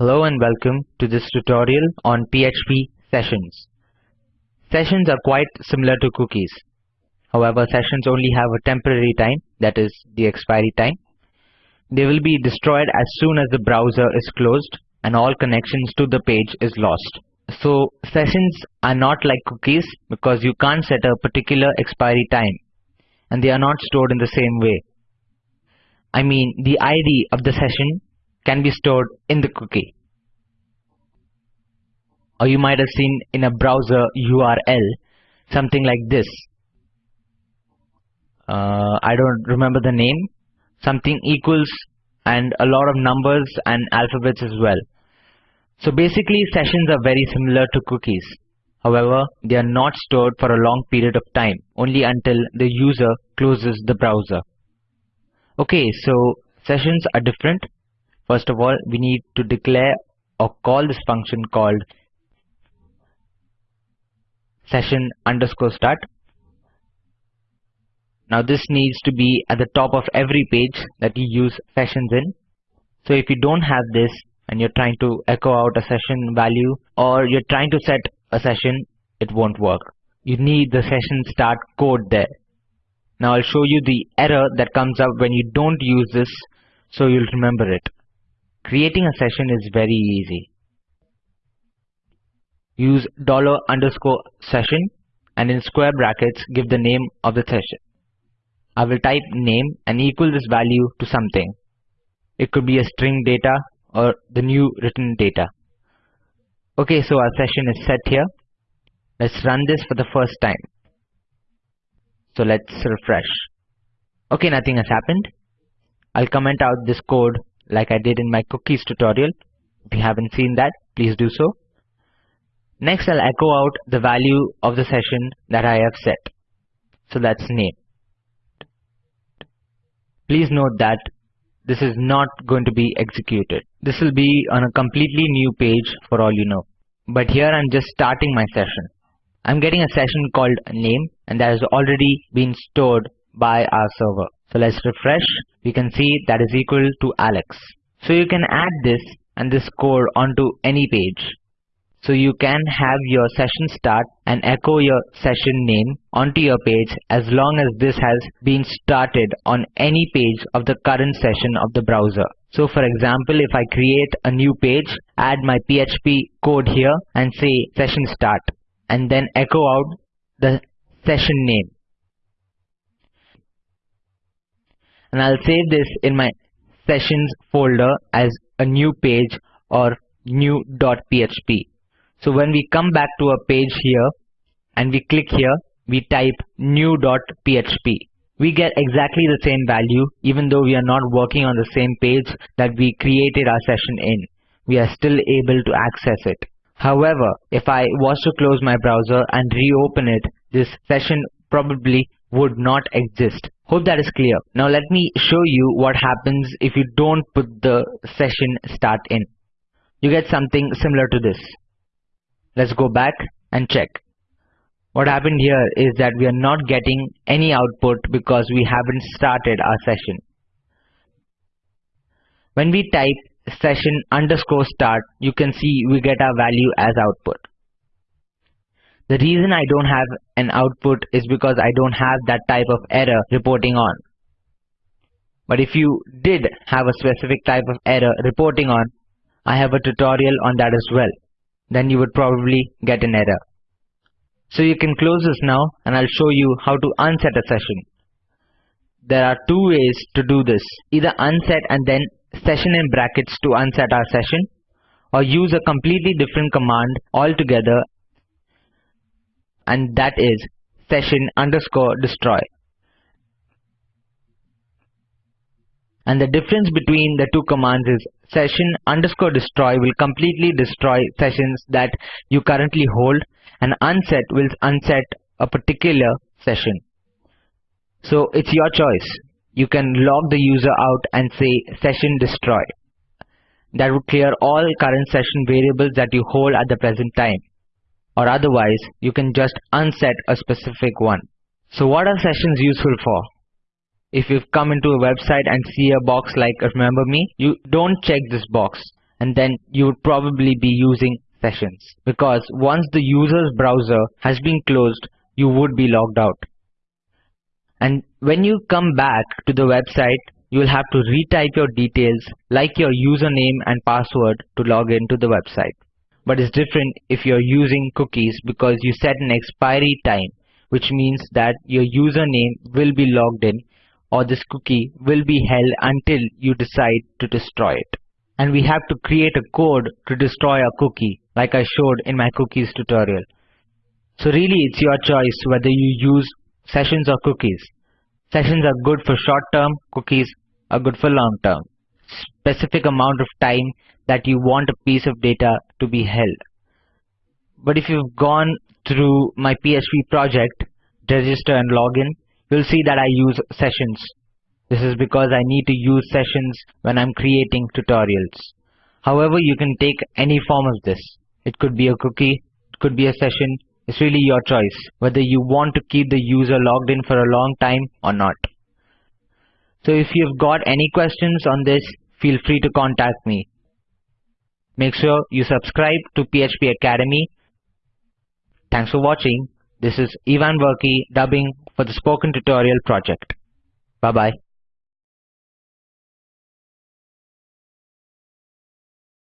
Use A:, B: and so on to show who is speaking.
A: Hello and welcome to this tutorial on PHP sessions. Sessions are quite similar to cookies. However, sessions only have a temporary time, that is the expiry time. They will be destroyed as soon as the browser is closed and all connections to the page is lost. So sessions are not like cookies because you can't set a particular expiry time and they are not stored in the same way. I mean the ID of the session can be stored in the cookie. Or you might have seen in a browser URL something like this. Uh, I don't remember the name. Something equals and a lot of numbers and alphabets as well. So basically sessions are very similar to cookies. However, they are not stored for a long period of time, only until the user closes the browser. Okay, so sessions are different. First of all, we need to declare or call this function called session underscore start. Now this needs to be at the top of every page that you use sessions in. So if you don't have this and you're trying to echo out a session value or you're trying to set a session, it won't work. You need the session start code there. Now I'll show you the error that comes up when you don't use this so you'll remember it. Creating a session is very easy. Use dollar underscore session and in square brackets give the name of the session. I will type name and equal this value to something. It could be a string data or the new written data. Okay, so our session is set here. Let's run this for the first time. So let's refresh. Okay, nothing has happened. I'll comment out this code like I did in my cookies tutorial. If you haven't seen that, please do so. Next, I'll echo out the value of the session that I have set. So that's name. Please note that this is not going to be executed. This will be on a completely new page for all you know. But here I'm just starting my session. I'm getting a session called name and that has already been stored by our server. So let's refresh. We can see that is equal to Alex. So you can add this and this code onto any page. So you can have your session start and echo your session name onto your page as long as this has been started on any page of the current session of the browser. So for example, if I create a new page, add my PHP code here and say session start and then echo out the session name. And I'll save this in my sessions folder as a new page or new.php. So when we come back to a page here and we click here, we type new.php. We get exactly the same value even though we are not working on the same page that we created our session in. We are still able to access it. However, if I was to close my browser and reopen it, this session probably would not exist. Hope that is clear. Now let me show you what happens if you don't put the session start in. You get something similar to this. Let's go back and check. What happened here is that we are not getting any output because we haven't started our session. When we type session underscore start, you can see we get our value as output. The reason I don't have an output is because I don't have that type of error reporting on. But if you did have a specific type of error reporting on, I have a tutorial on that as well then you would probably get an error. So you can close this now and I'll show you how to unset a session. There are two ways to do this. Either unset and then session in brackets to unset our session or use a completely different command altogether and that is session underscore destroy. And the difference between the two commands is session underscore destroy will completely destroy sessions that you currently hold and unset will unset a particular session. So it's your choice. You can log the user out and say session destroy. That would clear all current session variables that you hold at the present time. Or otherwise, you can just unset a specific one. So what are sessions useful for? If you've come into a website and see a box like remember me, you don't check this box. and then you would probably be using sessions because once the user's browser has been closed, you would be logged out. And when you come back to the website, you will have to retype your details like your username and password to log into the website. But it's different if you're using cookies because you set an expiry time, which means that your username will be logged in or this cookie will be held until you decide to destroy it. And we have to create a code to destroy a cookie like I showed in my cookies tutorial. So really it's your choice whether you use sessions or cookies. Sessions are good for short term, cookies are good for long term. Specific amount of time that you want a piece of data to be held. But if you've gone through my PHP project, register and login, you'll see that I use sessions. This is because I need to use sessions when I'm creating tutorials. However, you can take any form of this. It could be a cookie, it could be a session. It's really your choice whether you want to keep the user logged in for a long time or not. So if you've got any questions on this, feel free to contact me. Make sure you subscribe to PHP Academy. Thanks for watching. This is Ivan Verkey dubbing for the Spoken Tutorial project. Bye bye.